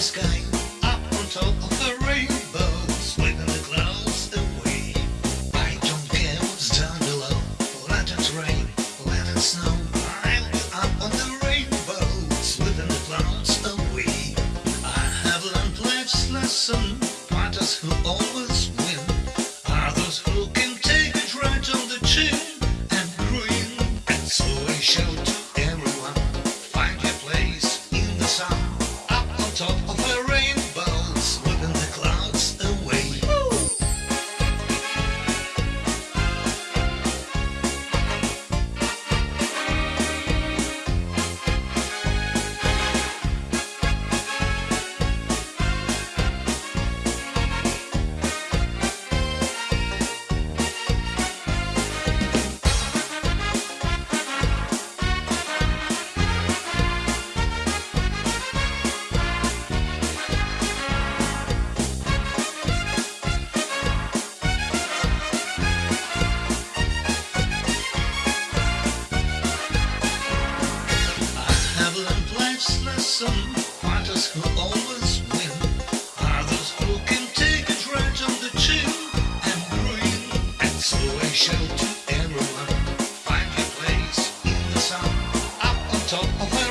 sky, up on top of the rainbow, sweeping the clouds away. I don't care what's down below, let it rain, let it snow. I'll be up on the rainbow, sweeping the clouds away. I have learned life's lesson, fighters who always. top of her ring. life's lesson. Fighters who always win, others who can take a dredge on the chin and bring exploration to everyone. Find your place in the sun, up on top of a